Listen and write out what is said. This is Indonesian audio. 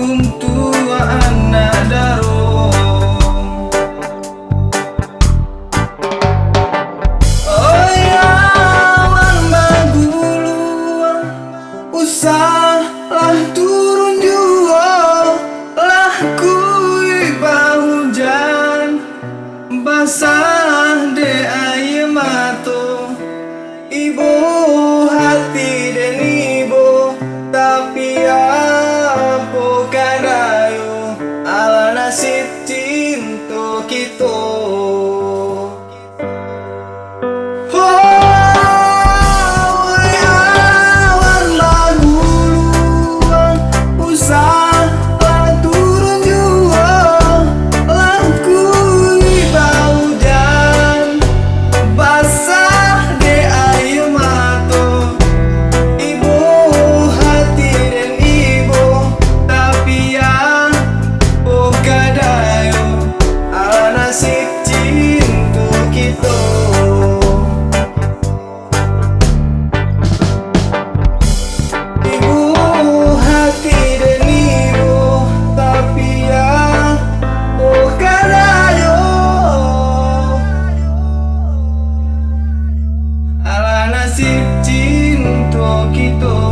Oh, كنت وأنا دارون Usahlah turun juga lah kui bau hujan basah de ayemato ibu hati dan ibu tapi ya poquito.